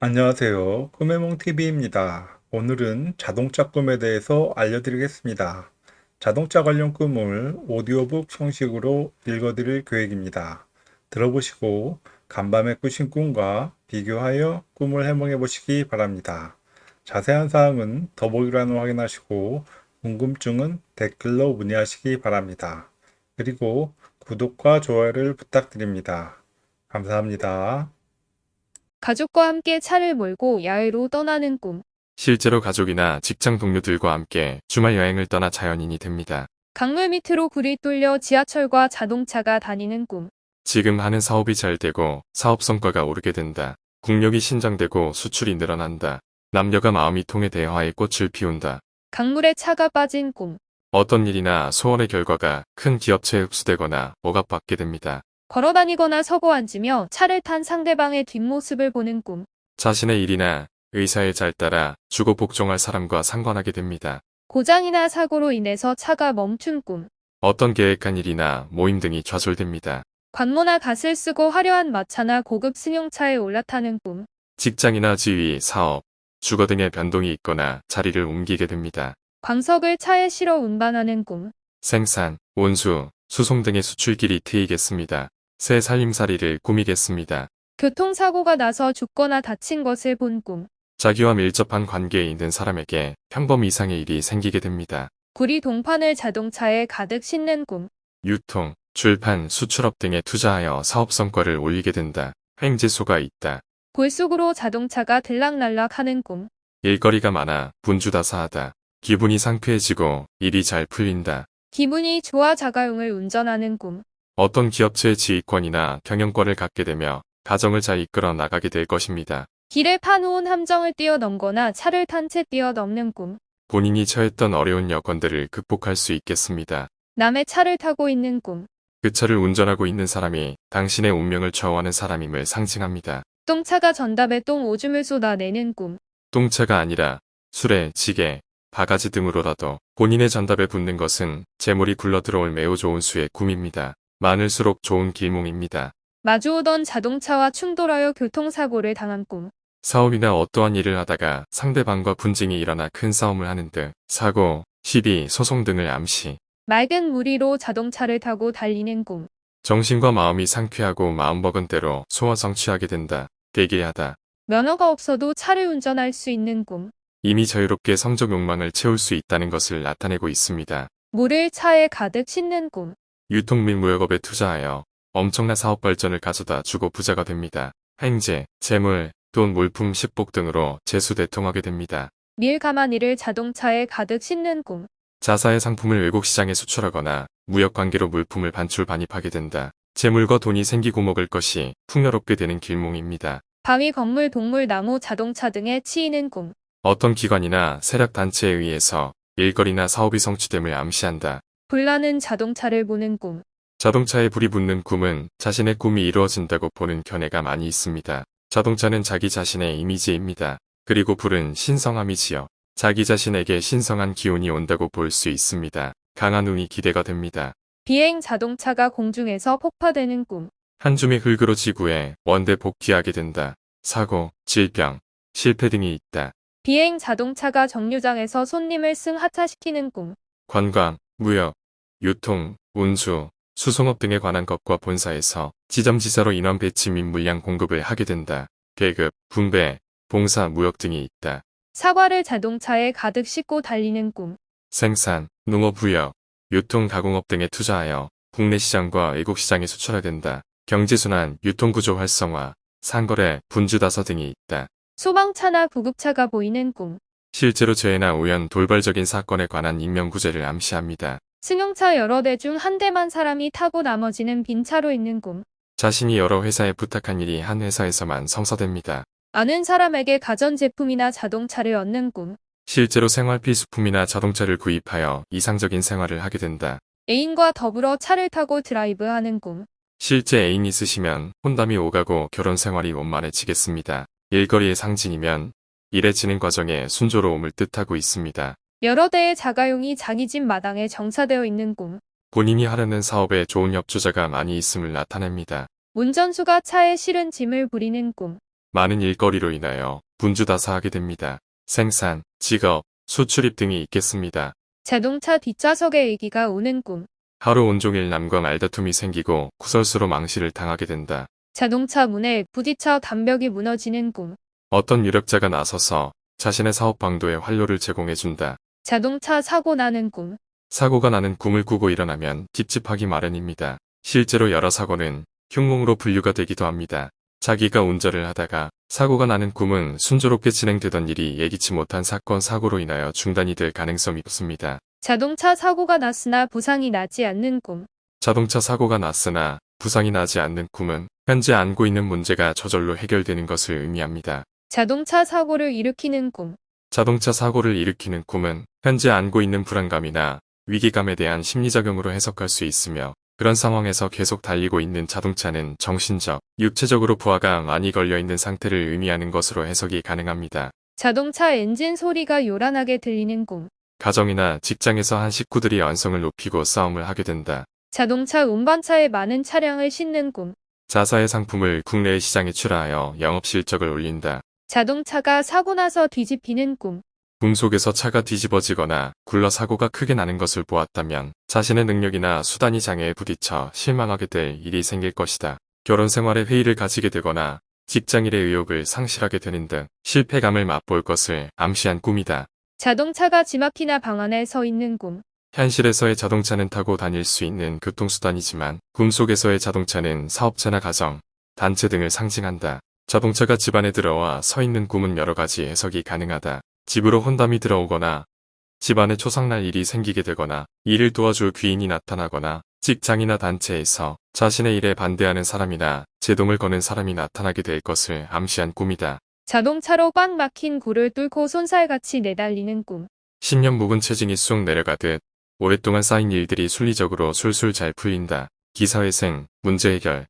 안녕하세요. 꿈해몽TV입니다. 오늘은 자동차 꿈에 대해서 알려드리겠습니다. 자동차 관련 꿈을 오디오북 형식으로 읽어드릴 계획입니다. 들어보시고 간밤에 꾸신 꿈과 비교하여 꿈을 해몽해 보시기 바랍니다. 자세한 사항은 더보기란을 확인하시고 궁금증은 댓글로 문의하시기 바랍니다. 그리고 구독과 좋아요를 부탁드립니다. 감사합니다. 가족과 함께 차를 몰고 야외로 떠나는 꿈. 실제로 가족이나 직장 동료들과 함께 주말 여행을 떠나 자연인이 됩니다. 강물 밑으로 굴이 뚫려 지하철과 자동차가 다니는 꿈. 지금 하는 사업이 잘 되고 사업 성과가 오르게 된다. 국력이 신장되고 수출이 늘어난다. 남녀가 마음이 통해 대화의 꽃을 피운다. 강물에 차가 빠진 꿈. 어떤 일이나 소원의 결과가 큰 기업체에 흡수되거나 억압받게 됩니다. 걸어다니거나 서고 앉으며 차를 탄 상대방의 뒷모습을 보는 꿈. 자신의 일이나 의사에 잘 따라 주고 복종할 사람과 상관하게 됩니다. 고장이나 사고로 인해서 차가 멈춘 꿈. 어떤 계획한 일이나 모임 등이 좌절됩니다. 관모나 갓을 쓰고 화려한 마차나 고급 승용차에 올라타는 꿈. 직장이나 지위, 사업, 주거 등의 변동이 있거나 자리를 옮기게 됩니다. 광석을 차에 실어 운반하는 꿈. 생산, 온수, 수송 등의 수출길이 트이겠습니다. 새 살림살이를 꾸미겠습니다. 교통사고가 나서 죽거나 다친 것을 본 꿈. 자기와 밀접한 관계에 있는 사람에게 평범 이상의 일이 생기게 됩니다. 구리 동판을 자동차에 가득 싣는 꿈. 유통, 출판, 수출업 등에 투자하여 사업 성과를 올리게 된다. 횡재소가 있다. 골 속으로 자동차가 들락날락 하는 꿈. 일거리가 많아 분주다사하다. 기분이 상쾌해지고 일이 잘 풀린다. 기분이 좋아 자가용을 운전하는 꿈. 어떤 기업체의 지휘권이나 경영권을 갖게 되며 가정을 잘 이끌어 나가게 될 것입니다. 길에 파놓은 함정을 뛰어넘거나 차를 탄 채 뛰어넘는 꿈. 본인이 처했던 어려운 여건들을 극복할 수 있겠습니다. 남의 차를 타고 있는 꿈. 그 차를 운전하고 있는 사람이 당신의 운명을 좌우하는 사람임을 상징합니다. 똥차가 전답에 똥 오줌을 쏟아내는 꿈. 똥차가 아니라 술에 지게, 바가지 등으로라도 본인의 전답에 붙는 것은 재물이 굴러들어올 매우 좋은 수의 꿈입니다. 많을수록 좋은 길몽입니다. 마주오던 자동차와 충돌하여 교통사고를 당한 꿈. 사업이나 어떠한 일을 하다가 상대방과 분쟁이 일어나 큰 싸움을 하는 등 사고, 시비, 소송 등을 암시, 맑은 무리로 자동차를 타고 달리는 꿈. 정신과 마음이 상쾌하고 마음먹은 대로 소화 성취하게 된다. 대기하다. 면허가 없어도 차를 운전할 수 있는 꿈. 이미 자유롭게 성적 욕망을 채울 수 있다는 것을 나타내고 있습니다. 물을 차에 가득 싣는 꿈. 유통 및 무역업에 투자하여 엄청난 사업 발전을 가져다 주고 부자가 됩니다. 횡재, 재물, 돈, 물품, 식복 등으로 재수대통하게 됩니다. 밀 가마니를 자동차에 가득 싣는 꿈. 자사의 상품을 외국 시장에 수출하거나 무역 관계로 물품을 반출 반입하게 된다. 재물과 돈이 생기고 먹을 것이 풍요롭게 되는 길몽입니다. 바위, 건물, 동물, 나무, 자동차 등에 치이는 꿈. 어떤 기관이나 세력 단체에 의해서 일거리나 사업이 성취됨을 암시한다. 불나는 자동차를 보는 꿈. 자동차에 불이 붙는 꿈은 자신의 꿈이 이루어진다고 보는 견해가 많이 있습니다. 자동차는 자기 자신의 이미지입니다. 그리고 불은 신성함이지요. 자기 자신에게 신성한 기운이 온다고 볼 수 있습니다. 강한 운이 기대가 됩니다. 비행 자동차가 공중에서 폭파되는 꿈. 한 줌의 흙으로 지구에 원대 복귀하게 된다. 사고, 질병, 실패 등이 있다. 비행 자동차가 정류장에서 손님을 승하차시키는 꿈. 관광, 무역, 유통, 운수, 수송업 등에 관한 것과 본사에서 지점지사로 인원 배치 및 물량 공급을 하게 된다. 계급, 분배, 봉사, 무역 등이 있다. 사과를 자동차에 가득 싣고 달리는 꿈. 생산, 농업무역, 유통 가공업 등에 투자하여 국내 시장과 외국 시장에 수출해야 된다. 경제순환, 유통구조 활성화, 상거래, 분주다서 등이 있다. 소방차나 구급차가 보이는 꿈. 실제로 죄나 우연, 돌발적인 사건에 관한 인명구제를 암시합니다. 승용차 여러 대 중 한 대만 사람이 타고 나머지는 빈 차로 있는 꿈. 자신이 여러 회사에 부탁한 일이 한 회사에서만 성사됩니다. 아는 사람에게 가전제품이나 자동차를 얻는 꿈. 실제로 생활 필수품이나 자동차를 구입하여 이상적인 생활을 하게 된다. 애인과 더불어 차를 타고 드라이브하는 꿈. 실제 애인 있으시면 혼담이 오가고 결혼 생활이 원만해지겠습니다. 일거리의 상징이면 일해지는 과정에 순조로움을 뜻하고 있습니다. 여러 대의 자가용이 자기 집 마당에 정차되어 있는 꿈. 본인이 하려는 사업에 좋은 협조자가 많이 있음을 나타냅니다. 운전수가 차에 실은 짐을 부리는 꿈. 많은 일거리로 인하여 분주다사하게 됩니다. 생산, 직업, 수출입 등이 있겠습니다. 자동차 뒷좌석에 애기가 오는 꿈. 하루 온종일 남과 말다툼이 생기고 구설수로 망실을 당하게 된다. 자동차 문에 부딪혀 담벽이 무너지는 꿈. 어떤 유력자가 나서서 자신의 사업 방도에 활로를 제공해준다. 자동차 사고 나는 꿈. 사고가 나는 꿈을 꾸고 일어나면 찝찝하기 마련입니다. 실제로 여러 사고는 흉몽으로 분류가 되기도 합니다. 자기가 운전을 하다가 사고가 나는 꿈은 순조롭게 진행되던 일이 예기치 못한 사건 사고로 인하여 중단이 될 가능성이 높습니다. 자동차 사고가 났으나 부상이 나지 않는 꿈. 자동차 사고가 났으나 부상이 나지 않는 꿈은 현재 안고 있는 문제가 저절로 해결되는 것을 의미합니다. 자동차 사고를 일으키는 꿈. 자동차 사고를 일으키는 꿈은 현재 안고 있는 불안감이나 위기감에 대한 심리작용으로 해석할 수 있으며 그런 상황에서 계속 달리고 있는 자동차는 정신적, 육체적으로 부하가 많이 걸려 있는 상태를 의미하는 것으로 해석이 가능합니다. 자동차 엔진 소리가 요란하게 들리는 꿈. 가정이나 직장에서 한 식구들이 언성을 높이고 싸움을 하게 된다. 자동차 운반차에 많은 차량을 싣는 꿈. 자사의 상품을 국내의 시장에 출하하여 영업 실적을 올린다. 자동차가 사고 나서 뒤집히는 꿈. 꿈 속에서 차가 뒤집어지거나 굴러 사고가 크게 나는 것을 보았다면 자신의 능력이나 수단이 장애에 부딪혀 실망하게 될 일이 생길 것이다. 결혼 생활에 회의를 가지게 되거나 직장일의 의욕을 상실하게 되는 등 실패감을 맛볼 것을 암시한 꿈이다. 자동차가 지막히나 방 안에 서 있는 꿈. 현실에서의 자동차는 타고 다닐 수 있는 교통수단이지만 꿈속에서의 자동차는 사업체나 가정, 단체 등을 상징한다. 자동차가 집안에 들어와 서 있는 꿈은 여러 가지 해석이 가능하다. 집으로 혼담이 들어오거나 집안에 초상날 일이 생기게 되거나 일을 도와줄 귀인이 나타나거나 직장이나 단체에서 자신의 일에 반대하는 사람이나 제동을 거는 사람이 나타나게 될 것을 암시한 꿈이다. 자동차로 꽉 막힌 굴을 뚫고 손살같이 내달리는 꿈. 신년 묵은 체증이 쑥 내려가듯 오랫동안 쌓인 일들이 순리적으로 술술 잘 풀린다. 기사회생, 문제 해결,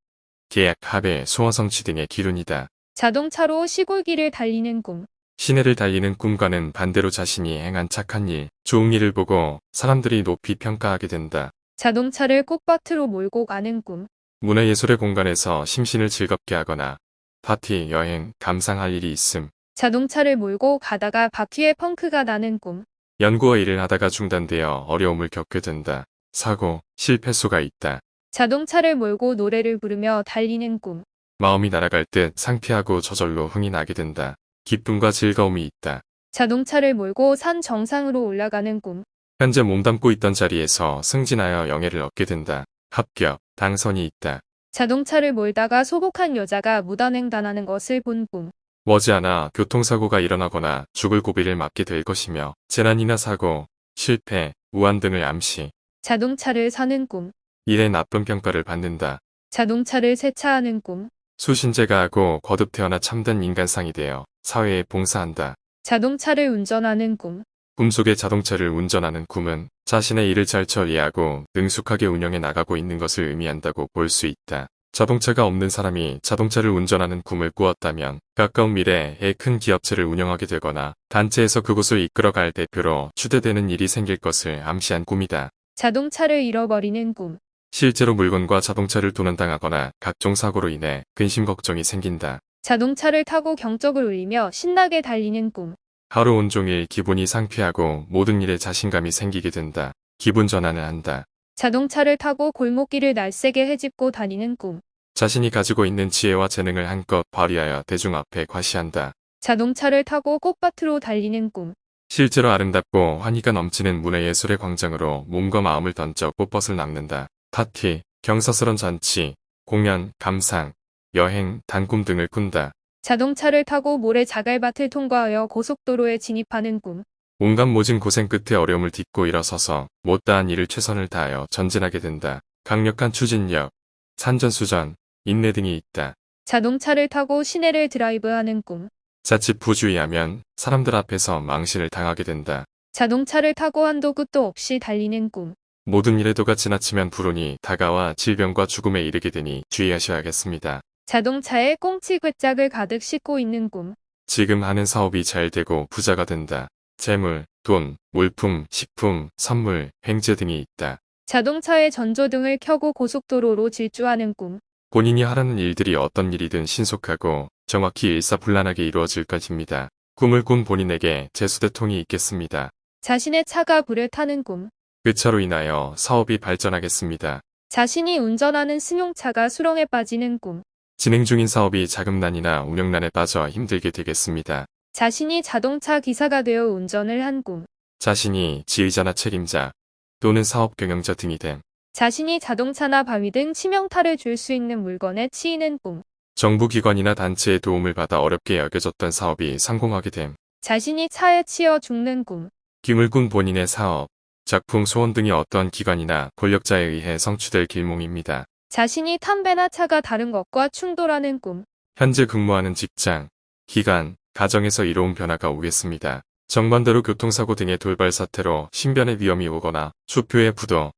계약, 합의, 소원 성취 등의 기운이다. 자동차로 시골길을 달리는 꿈. 시내를 달리는 꿈과는 반대로 자신이 행한 착한 일, 좋은 일을 보고 사람들이 높이 평가하게 된다. 자동차를 꽃밭으로 몰고 가는 꿈. 문화예술의 공간에서 심신을 즐겁게 하거나 파티, 여행, 감상할 일이 있음. 자동차를 몰고 가다가 바퀴에 펑크가 나는 꿈. 연구와 일을 하다가 중단되어 어려움을 겪게 된다. 사고, 실패수가 있다. 자동차를 몰고 노래를 부르며 달리는 꿈. 마음이 날아갈 듯 상쾌하고 저절로 흥이 나게 된다. 기쁨과 즐거움이 있다. 자동차를 몰고 산 정상으로 올라가는 꿈. 현재 몸담고 있던 자리에서 승진하여 영예를 얻게 된다. 합격, 당선이 있다. 자동차를 몰다가 소복한 여자가 무단횡단하는 것을 본 꿈. 머지않아 교통사고가 일어나거나 죽을 고비를 맞게 될 것이며 재난이나 사고, 실패, 우한 등을 암시, 자동차를 사는 꿈. 일의 나쁜 평가를 받는다. 자동차를 세차하는 꿈. 수신제가 하고 거듭 태어나 참된 인간상이 되어 사회에 봉사한다. 자동차를 운전하는 꿈. 꿈속의 자동차를 운전하는 꿈은 자신의 일을 잘 처리하고 능숙하게 운영해 나가고 있는 것을 의미한다고 볼 수 있다. 자동차가 없는 사람이 자동차를 운전하는 꿈을 꾸었다면 가까운 미래에 큰 기업체를 운영하게 되거나 단체에서 그곳을 이끌어갈 대표로 추대되는 일이 생길 것을 암시한 꿈이다. 자동차를 잃어버리는 꿈. 실제로 물건과 자동차를 도난당하거나 각종 사고로 인해 근심 걱정이 생긴다. 자동차를 타고 경적을 울리며 신나게 달리는 꿈. 하루 온종일 기분이 상쾌하고 모든 일에 자신감이 생기게 된다. 기분 전환을 한다. 자동차를 타고 골목길을 날쌔게 헤집고 다니는 꿈. 자신이 가지고 있는 지혜와 재능을 한껏 발휘하여 대중 앞에 과시한다. 자동차를 타고 꽃밭으로 달리는 꿈. 실제로 아름답고 환희가 넘치는 문화예술의 광장으로 몸과 마음을 던져 꽃벗을 낚는다. 파티, 경사스런 잔치, 공연, 감상, 여행, 단꿈 등을 꾼다. 자동차를 타고 모래 자갈밭을 통과하여 고속도로에 진입하는 꿈. 온갖 모진 고생 끝에 어려움을 딛고 일어서서 못다한 일을 최선을 다하여 전진하게 된다. 강력한 추진력, 산전수전, 인내 등이 있다. 자동차를 타고 시내를 드라이브하는 꿈. 자칫 부주의하면 사람들 앞에서 망신을 당하게 된다. 자동차를 타고 한도 끝도 없이 달리는 꿈. 모든 일의 도가 지나치면 불운이 다가와 질병과 죽음에 이르게 되니 주의하셔야겠습니다. 자동차에 꽁치 괴짝을 가득 싣고 있는 꿈. 지금 하는 사업이 잘 되고 부자가 된다. 재물, 돈, 물품, 식품, 선물, 횡재 등이 있다. 자동차에 전조등을 켜고 고속도로로 질주하는 꿈. 본인이 하라는 일들이 어떤 일이든 신속하고 정확히 일사불란하게 이루어질 것입니다. 꿈을 꾼 본인에게 재수대통이 있겠습니다. 자신의 차가 불에 타는 꿈. 그 차로 인하여 사업이 발전하겠습니다. 자신이 운전하는 승용차가 수렁에 빠지는 꿈. 진행 중인 사업이 자금난이나 운영난에 빠져 힘들게 되겠습니다. 자신이 자동차 기사가 되어 운전을 한 꿈. 자신이 지휘자나 책임자 또는 사업 경영자 등이 됨. 자신이 자동차나 바위 등 치명타를 줄 수 있는 물건에 치이는 꿈. 정부기관이나 단체의 도움을 받아 어렵게 여겨졌던 사업이 성공하게 됨. 자신이 차에 치여 죽는 꿈. 김을 꾼 본인의 사업, 작품 소원 등이 어떠한 기관이나 권력자에 의해 성취될 길몽입니다. 자신이 탄 배나 차가 다른 것과 충돌하는 꿈. 현재 근무하는 직장, 기관, 가정에서 이로운 변화가 오겠습니다. 정반대로 교통사고 등의 돌발 사태로 신변의 위험이 오거나 수표의 부도,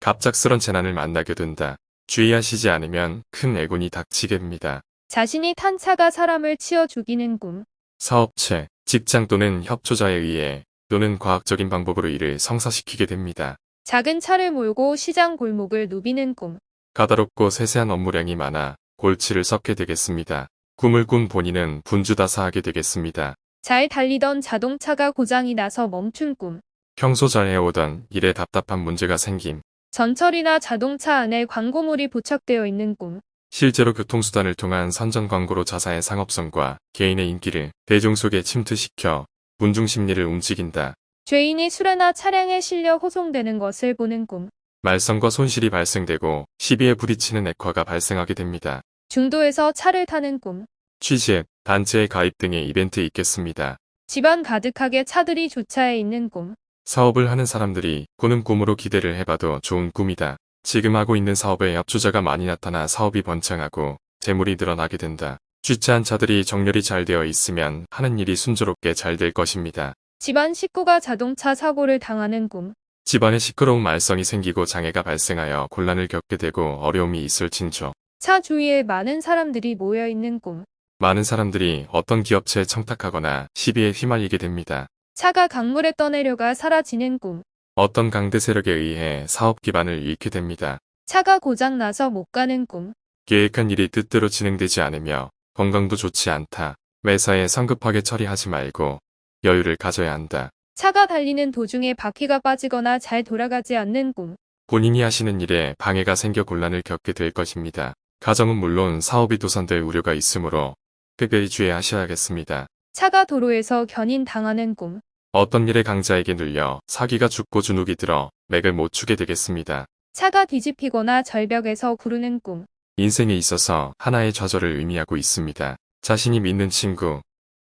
갑작스런 재난을 만나게 된다. 주의하시지 않으면 큰 애군이 닥치게 됩니다. 자신이 탄 차가 사람을 치어 죽이는 꿈. 사업체, 직장 또는 협조자에 의해 또는 과학적인 방법으로 이를 성사시키게 됩니다. 작은 차를 몰고 시장 골목을 누비는 꿈. 까다롭고 세세한 업무량이 많아 골치를 썩게 되겠습니다. 꿈을 꾼 본인은 분주다사하게 되겠습니다. 잘 달리던 자동차가 고장이 나서 멈춘 꿈. 평소 잘 해오던 일에 답답한 문제가 생김. 전철이나 자동차 안에 광고물이 부착되어 있는 꿈. 실제로 교통수단을 통한 선전 광고로 자사의 상업성과 개인의 인기를 대중 속에 침투시켜 문중 심리를 움직인다. 죄인이 술에나 차량에 실려 호송되는 것을 보는 꿈. 말썽과 손실이 발생되고 시비에 부딪히는 액화가 발생하게 됩니다. 중도에서 차를 타는 꿈. 취직, 단체의 가입 등의 이벤트 있겠습니다. 집안 가득하게 차들이 주차해 있는 꿈. 사업을 하는 사람들이 꾸는 꿈으로 기대를 해봐도 좋은 꿈이다. 지금 하고 있는 사업에 협조자가 많이 나타나 사업이 번창하고 재물이 늘어나게 된다. 주차한 차들이 정렬이 잘 되어 있으면 하는 일이 순조롭게 잘 될 것입니다. 집안 식구가 자동차 사고를 당하는 꿈. 집안에 시끄러운 말썽이 생기고 장애가 발생하여 곤란을 겪게 되고 어려움이 있을 징조. 차 주위에 많은 사람들이 모여 있는 꿈. 많은 사람들이 어떤 기업체에 청탁하거나 시비에 휘말리게 됩니다. 차가 강물에 떠내려가 사라지는 꿈. 어떤 강대 세력에 의해 사업 기반을 잃게 됩니다. 차가 고장 나서 못 가는 꿈. 계획한 일이 뜻대로 진행되지 않으며 건강도 좋지 않다. 매사에 성급하게 처리하지 말고 여유를 가져야 한다. 차가 달리는 도중에 바퀴가 빠지거나 잘 돌아가지 않는 꿈. 본인이 하시는 일에 방해가 생겨 곤란을 겪게 될 것입니다. 가정은 물론 사업이 도산될 우려가 있으므로 특별히 주의하셔야겠습니다. 차가 도로에서 견인 당하는 꿈. 어떤 일에 강자에게 눌려 사기가 죽고 주눅이 들어 맥을 못 추게 되겠습니다. 차가 뒤집히거나 절벽에서 구르는 꿈. 인생에 있어서 하나의 좌절을 의미하고 있습니다. 자신이 믿는 친구,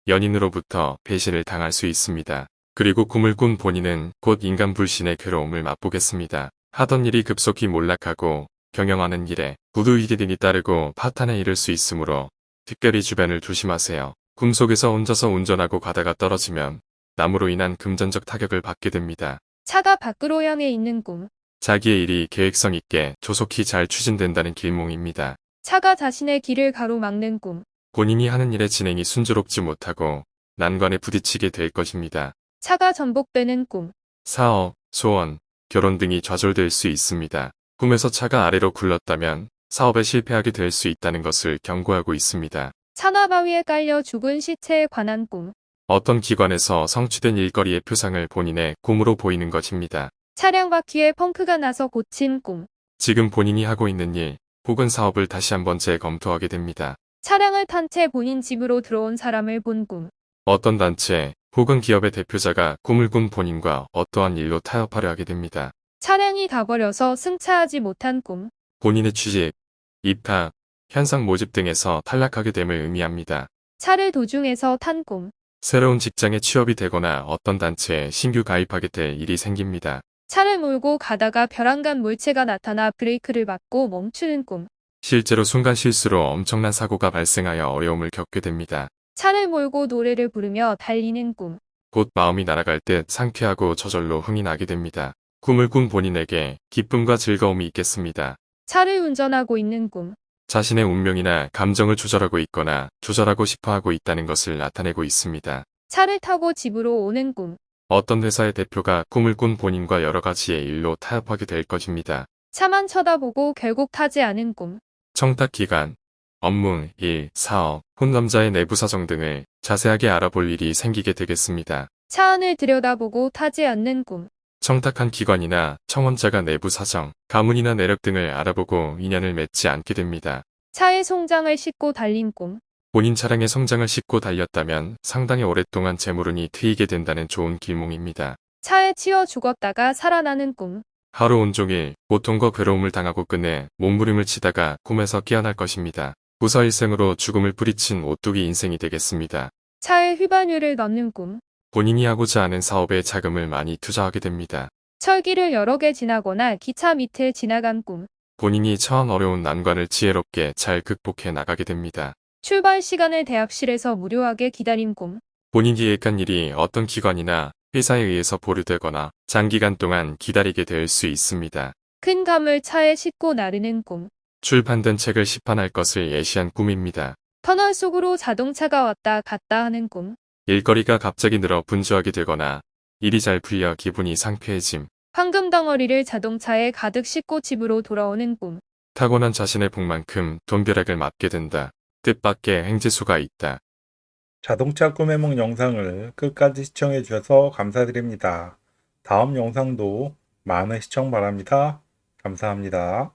연인으로부터 배신을 당할 수 있습니다. 그리고 꿈을 꾼 본인은 곧 인간 불신의 괴로움을 맛보겠습니다. 하던 일이 급속히 몰락하고 경영하는 일에 부두이기 등이 따르고 파탄에 이를 수 있으므로 특별히 주변을 조심하세요. 꿈속에서 혼자서 운전하고 가다가 떨어지면 나무로 인한 금전적 타격을 받게 됩니다. 차가 밖으로 향해 있는 꿈. 자기의 일이 계획성 있게 조속히 잘 추진된다는 길몽입니다. 차가 자신의 길을 가로막는 꿈. 본인이 하는 일의 진행이 순조롭지 못하고 난관에 부딪히게 될 것입니다. 차가 전복되는 꿈. 사업, 소원, 결혼 등이 좌절될 수 있습니다. 꿈에서 차가 아래로 굴렀다면 사업에 실패하게 될 수 있다는 것을 경고하고 있습니다. 차나 바위에 깔려 죽은 시체에 관한 꿈. 어떤 기관에서 성취된 일거리의 표상을 본인의 꿈으로 보이는 것입니다. 차량 바퀴에 펑크가 나서 고친 꿈. 지금 본인이 하고 있는 일 혹은 사업을 다시 한번 재검토하게 됩니다. 차량을 탄 채 본인 집으로 들어온 사람을 본 꿈. 어떤 단체 혹은 기업의 대표자가 꿈을 꾼 본인과 어떠한 일로 타협하려 하게 됩니다. 차량이 가버려서 승차하지 못한 꿈. 본인의 취직, 입학, 현상 모집 등에서 탈락하게 됨을 의미합니다. 차를 도중에서 탄 꿈. 새로운 직장에 취업이 되거나 어떤 단체에 신규 가입하게 될 일이 생깁니다. 차를 몰고 가다가 벼랑간 물체가 나타나 브레이크를 밟고 멈추는 꿈. 실제로 순간 실수로 엄청난 사고가 발생하여 어려움을 겪게 됩니다. 차를 몰고 노래를 부르며 달리는 꿈. 곧 마음이 날아갈 듯 상쾌하고 저절로 흥이 나게 됩니다. 꿈을 꾼 본인에게 기쁨과 즐거움이 있겠습니다. 차를 운전하고 있는 꿈. 자신의 운명이나 감정을 조절하고 있거나 조절하고 싶어 하고 있다는 것을 나타내고 있습니다. 차를 타고 집으로 오는 꿈. 어떤 회사의 대표가 꿈을 꾼 본인과 여러 가지의 일로 타협하게 될 것입니다. 차만 쳐다보고 결국 타지 않은 꿈. 청탁 기간, 업무, 일, 사업, 혼남자의 내부 사정 등을 자세하게 알아볼 일이 생기게 되겠습니다. 차 안을 들여다보고 타지 않는 꿈. 청탁한 기관이나 청원자가 내부 사정, 가문이나 내력 등을 알아보고 인연을 맺지 않게 됩니다. 차의 송장을 싣고 달린 꿈. 본인 차량의 성장을 싣고 달렸다면 상당히 오랫동안 재물운이 트이게 된다는 좋은 길몽입니다. 차에 치여 죽었다가 살아나는 꿈. 하루 온종일 고통과 괴로움을 당하고 끝내 몸부림을 치다가 꿈에서 깨어날 것입니다. 부서일생으로 죽음을 뿌리친 오뚜기 인생이 되겠습니다. 차에 휘발유를 넣는 꿈. 본인이 하고자 하는 사업에 자금을 많이 투자하게 됩니다. 철길을 여러 개 지나거나 기차 밑을 지나간 꿈. 본인이 처한 어려운 난관을 지혜롭게 잘 극복해 나가게 됩니다. 출발 시간을 대합실에서 무료하게 기다린 꿈. 본인이 계획한 일이 어떤 기관이나 회사에 의해서 보류되거나 장기간 동안 기다리게 될 수 있습니다. 큰 감을 차에 싣고 나르는 꿈. 출판된 책을 시판할 것을 예시한 꿈입니다. 터널 속으로 자동차가 왔다 갔다 하는 꿈. 일거리가 갑자기 늘어 분주하게 되거나 일이 잘 풀려 기분이 상쾌해짐. 황금 덩어리를 자동차에 가득 싣고 집으로 돌아오는 꿈. 타고난 자신의 복만큼 돈벼락을 맞게 된다. 뜻밖의 행지수가 있다. 자동차 꿈의梦 영상을 끝까지 시청해 주셔서 감사드립니다. 다음 영상도 많은 시청 바랍니다. 감사합니다.